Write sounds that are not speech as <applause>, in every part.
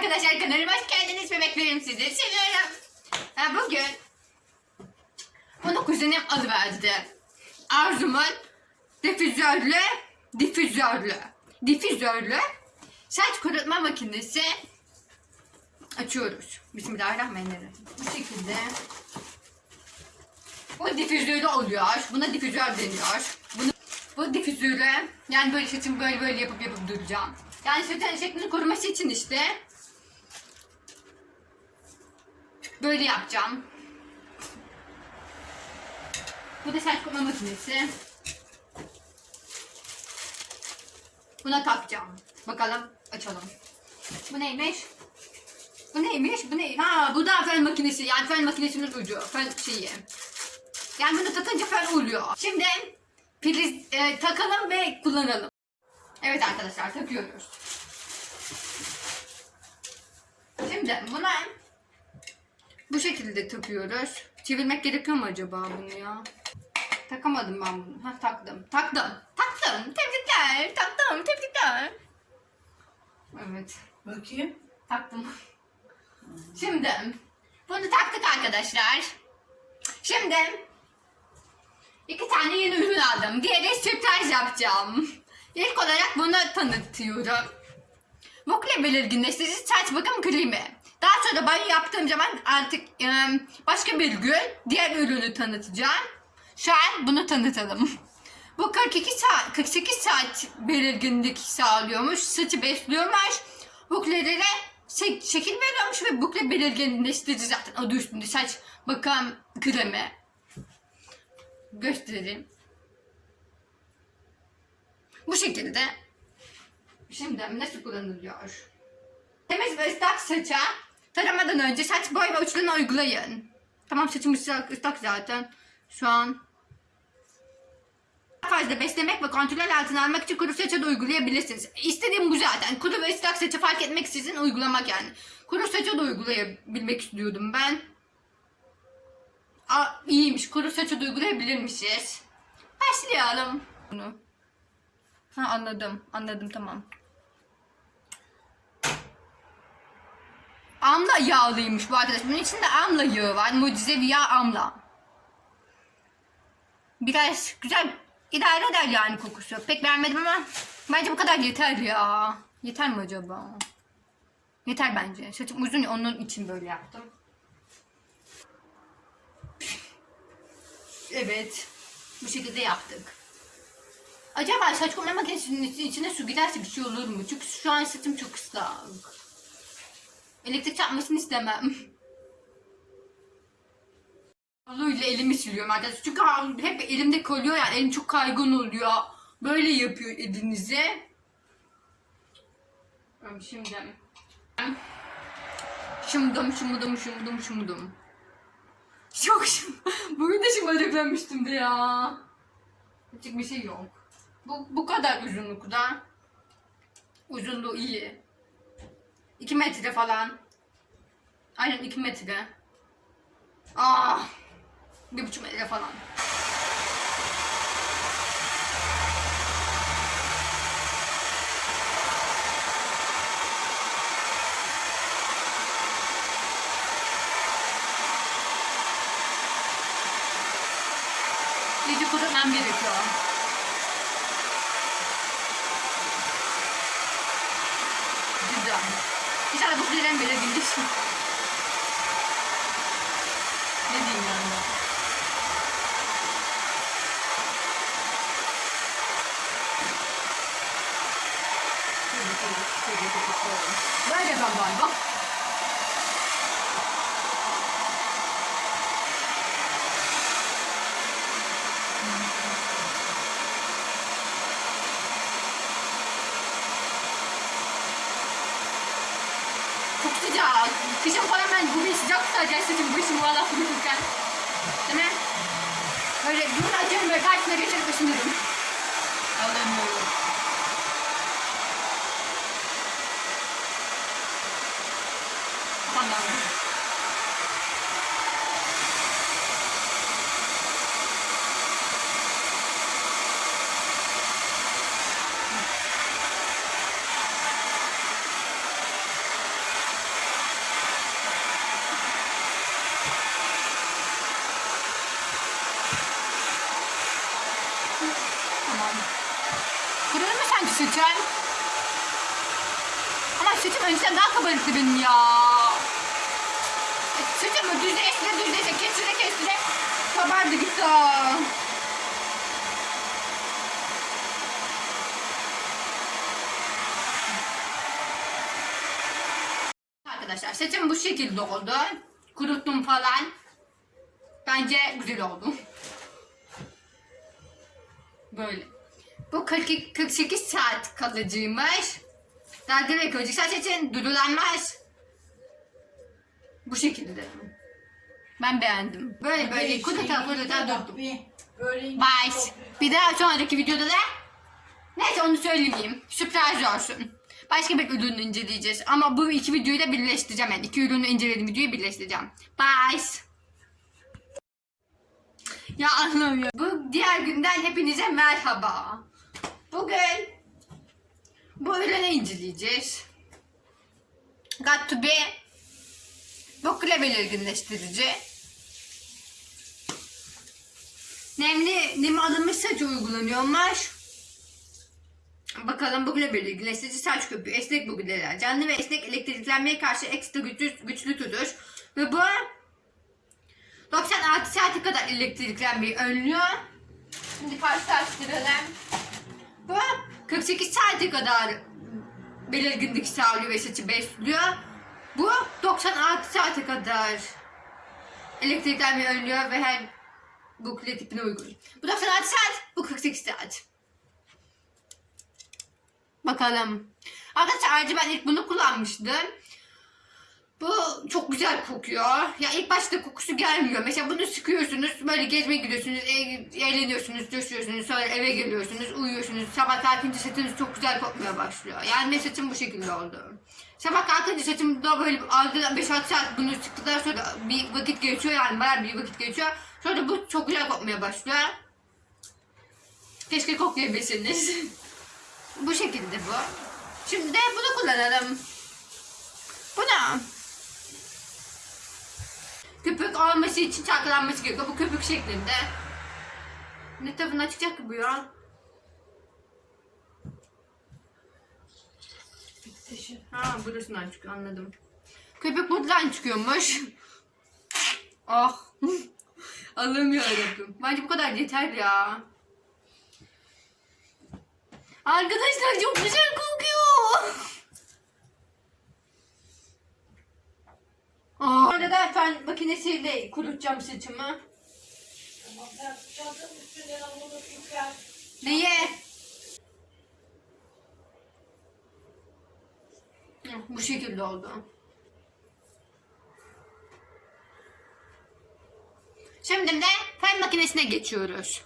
arkadaşlar kanalıma hoş geldiniz ve beklerim sizi. Seviyorum. Ha, bugün bunu kuzenim alıverdi. Arzumun difüzörlü, difüzörlü, difüzörlü saç kurutma makinesi açıyoruz. Bismillahirrahmanirrahim. Bu şekilde. Bu difüzörlü oluyor. Buna difüzör deniyor. Bunu, bu difüzörü yani böyle saçımı böyle böyle yapıp yapıp duracağım. Yani saçın şeklini koruması için işte böyle yapacağım. Bu da saç kurutma makinesi. Buna takacağım. Bakalım açalım. Bu neymiş? Bu neymiş? Bu ne? Ha bu da fön makinesi. Yani fön makinesinin ucu. Fön şeyi. Yani bunu takınca fön oluyor. Şimdi priz e, takalım ve kullanalım. Evet arkadaşlar takıyoruz. Şimdi buna bu şekilde takıyoruz. Çevirmek gerekiyor mu acaba bunu ya? Takamadım ben bunu. Ha taktım. Taktım. Taktım. Tebrikler. Taktım. Tebrikler. Evet. Bakayım. Taktım. Şimdi bunu taktık arkadaşlar. Şimdi iki tane yeni ürün aldım. Diğeri sürpriz yapacağım. İlk olarak bunu tanıtıyorum. Vokle belirginleştirici saç bakım kremi. Daha sonra banyo yaptığım zaman artık e, başka bir gün diğer ürünü tanıtacağım. Şu an bunu tanıtalım. Bu 42 saat, 48 saat belirginlik sağlıyormuş. Saçı besliyormuş. Buklelere şek- şekil veriyormuş ve bukle belirginleştirici zaten adı üstünde saç bakım kremi. Göstereyim. Bu şekilde. Şimdi nasıl kullanılıyor? Temiz ve ıslak saça taramadan önce saç boy ve uçlarını uygulayın. Tamam saçım ıslak, ıslak zaten. Şu an fazla beslemek ve kontrol altına almak için kuru saça da uygulayabilirsiniz. İstediğim bu zaten. Kuru ve ıslak saça fark etmeksizin uygulamak yani. Kuru saça da uygulayabilmek istiyordum ben. Aa, iyiymiş. Kuru saça da uygulayabilirmişiz. Başlayalım. Bunu. Ha anladım. Anladım tamam. Amla yağlıymış bu arkadaş. Bunun içinde amla yağı var. Mucizevi yağ amla. Biraz güzel idare eder yani kokusu. Pek beğenmedim ama bence bu kadar yeter ya. Yeter mi acaba? Yeter bence. Saçım uzun ya onun için böyle yaptım. Evet. Bu şekilde yaptık. Acaba saç kurma makinesinin içine su giderse bir şey olur mu? Çünkü şu an saçım çok ıslak. Elektrik çarpmasını istemem. Havluyla elimi siliyorum arkadaşlar. Çünkü hep elimde kalıyor yani elim çok kaygan oluyor. Böyle yapıyor elinize. Şimdi. Şımdım şımdım şımdım şımdım. Çok. <laughs> Bugün de şımarıklamıştım de ya. Küçük bir şey yok. Bu, bu kadar uzunlukta. Uzunluğu iyi. 2 metre falan. Aynen 2 metre. Ah. Bir buçuk metre falan. Kurutmam gerekiyor. Güzel. İnşallah bu süreden böyle bilirsin. Ne diyeyim yani? Böyle ben galiba. Çok sıcak. Kışın falan ben bugün sıcak tutacak saçım başım valla kururken. Değil mi? Böyle bunu açıyorum böyle karşısına geçirip ısınırım. Alamıyorum. Tamam. Benim ya. E, Saçımı düzleştire düzleştire kesire kesire kabardı gitti. Arkadaşlar saçım bu şekilde oldu. Kuruttum falan. Bence güzel oldu. Böyle. Bu 42, 48 saat kalıcıymış. Daha direkt önceki saç için dudulanmaz. Bu şekilde. Ben beğendim. Böyle böyle kuruta kuruta durdum. Bye. Bir daha sonraki videoda da neyse onu söylemeyeyim. Sürpriz olsun. Başka bir ürünü inceleyeceğiz. Ama bu iki videoyu da birleştireceğim. Yani iki ürünü incelediğim videoyu birleştireceğim. Bye. Ya anlamıyorum. Bu diğer günden hepinize merhaba. Bugün bu ürünü inceleyeceğiz. Got to be bu kule belirginleştirici. Nemli, nemi alınmış saç uygulanıyormuş. Bakalım bu kule belirginleştirici saç köpüğü, esnek bugüler, canlı ve esnek elektriklenmeye karşı ekstra güçlü, güçlü tutur. Ve bu 96 saate kadar elektriklenmeyi önlüyor. Şimdi karşılaştıralım. Bu 48 saate kadar belirginlik sağlıyor ve saçı besliyor. Bu 96 saate kadar elektriklenmeyi önlüyor ve her bukle tipine uygun. Bu 96 saat, bu 48 saat. Bakalım. Arkadaşlar ayrıca ben ilk bunu kullanmıştım. Bu çok güzel kokuyor. Ya ilk başta kokusu gelmiyor. Mesela bunu sıkıyorsunuz, böyle gezmeye gidiyorsunuz, eğleniyorsunuz, coşuyorsunuz, sonra eve geliyorsunuz, uyuyorsunuz. Sabah kalkınca saçınız çok güzel kokmaya başlıyor. Yani benim saçım bu şekilde oldu. Sabah kalkınca saçımda böyle aldığı 5-6 saat bunu sıktıktan sonra bir vakit geçiyor yani bayağı bir vakit geçiyor. Sonra bu çok güzel kokmaya başlıyor. Keşke koklayabilseniz. <laughs> bu şekilde bu. Şimdi de bunu kullanalım. Bu ne? Köpük olması için çalkalanması gerekiyor. Bu köpük şeklinde. Ne tarafından çıkacak ki bu ya? Ha burasından çıkıyor anladım. Köpük buradan çıkıyormuş. Ah. Allah'ım yarabbim. Bence bu kadar yeter ya. Arkadaşlar çok güzel kokuyor. Aa. Orada da fen makinesiyle kurutacağım saçımı. Neye? Hı, Bu şekilde oldu. Şimdi de fen makinesine geçiyoruz.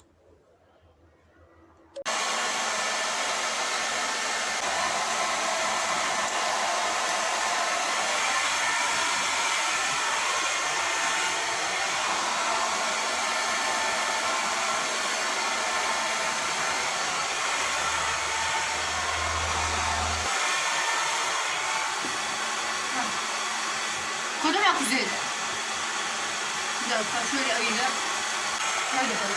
Kodum yok üzerinde. Bir dakika şöyle ayırıp şöyle yapalım.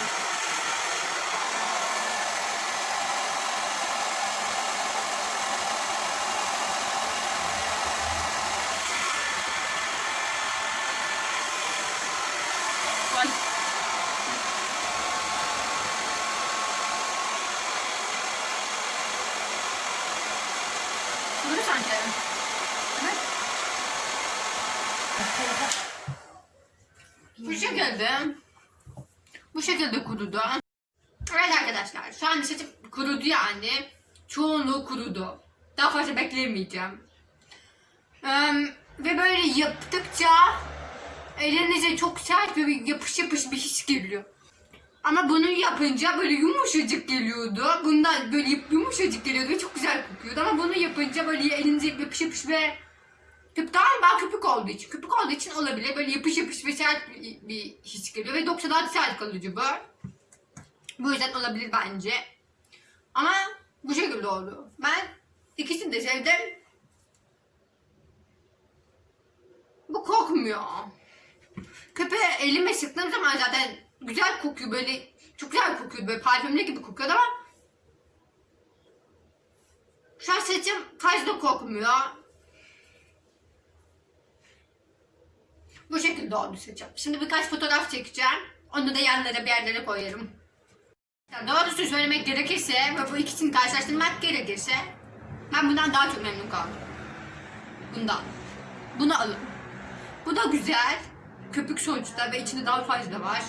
Ay. Bunu sanki. Evet. Şekilde bu şekilde kurudu. Evet arkadaşlar şu an saçım kurudu yani. Çoğunluğu kurudu. Daha fazla bekleyemeyeceğim. Eee, ve böyle yaptıkça elinize çok sert ve yapış yapış bir his geliyor. Ama bunu yapınca böyle yumuşacık geliyordu. Bundan böyle yum- yumuşacık geliyordu ve çok güzel kokuyordu. Ama bunu yapınca böyle elinize yapış yapış ve Köpük galiba köpük olduğu için. Köpük olduğu için olabilir. Böyle yapış yapış ve sert bir, bir his geliyor. Ve 96 saat kalıcı bu. Bu yüzden olabilir bence. Ama bu şekilde oldu. Ben ikisini de sevdim. Bu kokmuyor. Köpeğe elime sıktığım zaman zaten güzel kokuyor böyle çok güzel kokuyor böyle parfümlü gibi kokuyordu ama şu an saçım fazla kokmuyor. Şekilde olduğunu seçeceğim. Şimdi birkaç fotoğraf çekeceğim. Onu da yanlara bir yerlere koyarım. Ya Doğrusu söylemek gerekirse ve bu ikisini karşılaştırmak gerekirse ben bundan daha çok memnun kaldım. Bundan. Bunu alın. Bu da güzel. Köpük sonuçta ve içinde daha fazla var.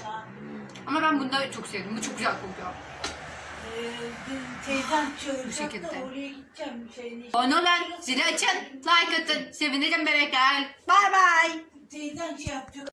Ama ben bunu da çok sevdim. Bu çok güzel kokuyor. Teyzem çağıracak şekilde. oraya gideceğim. Abone olun, zili açın, like atın. Sevinirim bebekler. Bye bye. Teyzem şey yapacak.